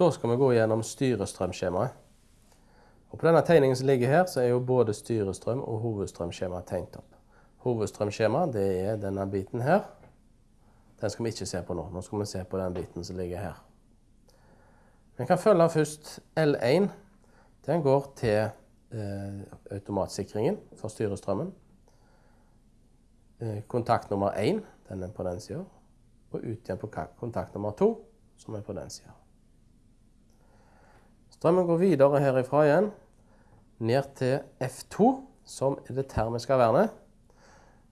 Da skal vi gå gjennom styrestrømskjemaet. Og på denne tegningen som ligger her, så er jo både styrestrøm og hovedstrømskjema tegnet opp. Hovedstrømskjema det er denne biten her. Den skal vi ikke se på nå. Nå skal vi se på den biten som ligger her. Vi kan følge først L1. Den går til eh, automatsikringen for styrestrømmen. Eh, kontakt nummer 1, den er på den sida. Og ut igjen på kontakt nummer 2, som er på den sida. Strømmen går videre herifra igjen, ned til F2, som er det termiske vernet.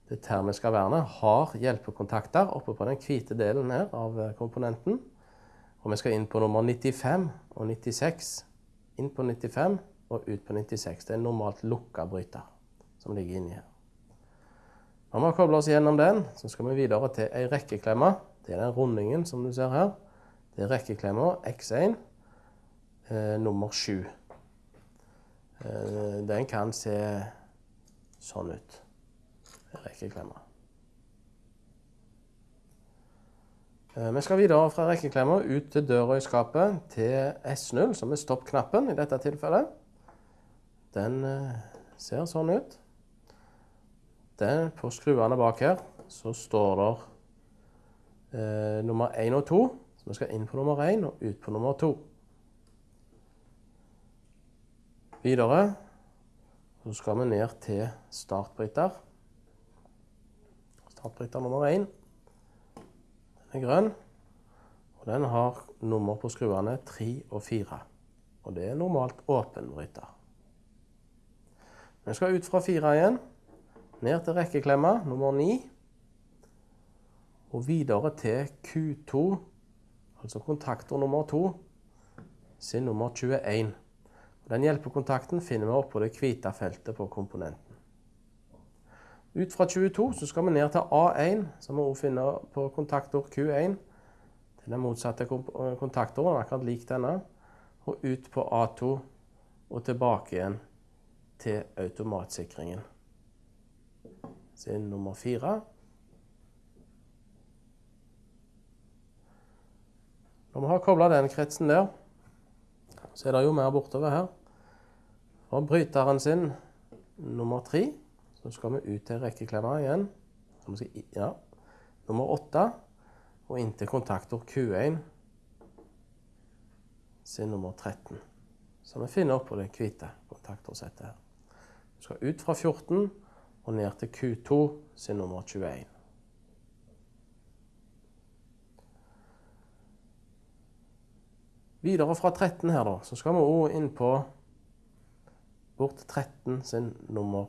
Det termiske vernet har hjelpekontakter oppe på den hvite delen her av eh, komponenten. Og vi skal inn på nummer 95 og 96. Inn på 95 og ut på 96. Det er en normalt lukka bryter som ligger inni her. Når vi har kobla oss gjennom den, så skal vi videre til ei rekkeklemme. Det er den rundingen som du ser her. Det er rekkeklemma X1 eh, nummer 7. Eh, den kan se sånn ut. Rekkeklemma. Eh, vi skal videre fra rekkeklemma ut til døra i skapet til S0, som er stopp-knappen i dette tilfellet. Den eh, ser sånn ut. Den, på skruene bak her så står det eh, nummer 1 og 2. Så vi skal inn på nummer 1 og ut på nummer 2. Videre så skal vi ned til startbryter. Startbryter nummer 1. Den er grønn. Og den har nummer på skruene 3 og 4. Og det er normalt åpen bryter. Vi skal ut fra 4 igjen. Ned til rekkeklemma nummer 9. Og videre til Q2, altså kontaktor nummer 2, sin nummer 21. Den hjelpekontakten finner vi oppå det hvite feltet på komponenten. Ut fra 22 så skal vi ned til A1, som vi også finner på kontaktor Q1. Den er motsatte kontaktoren, akkurat lik denne. Og ut på A2 og tilbake igjen til automatsikringen. Sin nummer fire. Når vi har kobla den kretsen der, så er det jo mer bortover her. Og bryteren sin nummer tre, så skal vi ut til rekkeklemma igjen. Ja, nummer åtte, og inn til kontaktor Q1 sin nummer 13. Som vi finner oppå det hvite kontaktorsettet her. Vi skal ut fra 14 og ned til Q2 sin nummer 21. Videre fra 13 her, da, så skal vi òg inn på bort til 13 sin nummer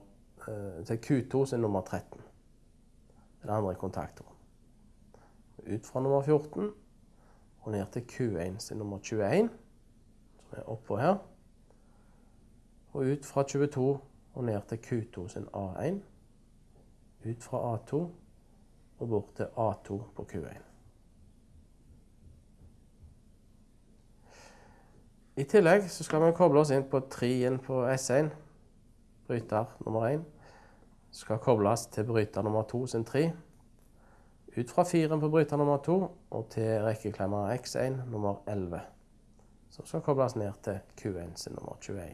eh, til Q2 sin nummer 13. Den andre kontaktoren. Ut fra nummer 14 og ned til Q1 sin nummer 21, som er oppå her. Og ut fra 22 og ned til Q2 sin A1. Ut fra A2 og bort til A2 på Q1. I tillegg så skal vi koble oss inn på 3-en på S1, bryter nummer 1. Skal kobles til bryter nummer 2 sin 3. Ut fra 4-en på bryter nummer 2 og til rekkeklemmer X1 nummer 11. Som skal kobles ned til Q1 sin nummer 21.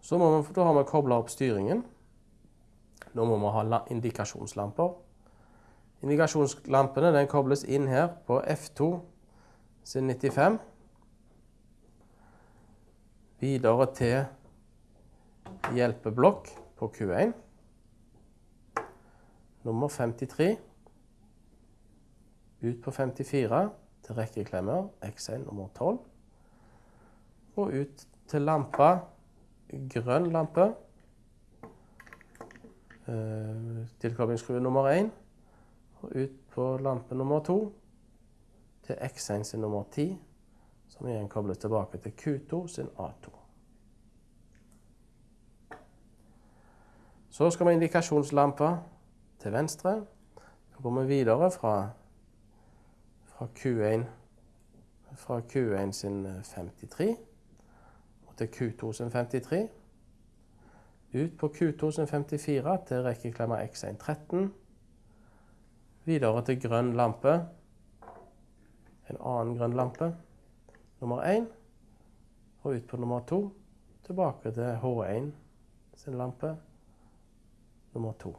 Så må vi, da har vi kobla opp styringen. Nå må vi ha indikasjonslamper. Indikasjonslampene den kobles inn her på F2 sin 95. Videre til hjelpeblokk på Q1. Nummer 53. Ut på 54 til rekkeklemmer X1 nummer 12. Og ut til lampa grønn lampe. Eh, tilkoblingsskrue nummer 1. Og ut på lampe nummer 2 til X1 sin nummer 10, som igjen kobles tilbake til Q2 sin A2. Så skal vi indikasjonslampa til venstre. Så går vi videre fra, fra, Q1, fra Q1 sin 53 til Q2 sin 53. Ut på Q2 sin 54 til rekkeklemma X113. Videre til grønn lampe en annen grønn lampe. Nummer én. Og ut på nummer to. Tilbake til H1 sin lampe. Nummer to.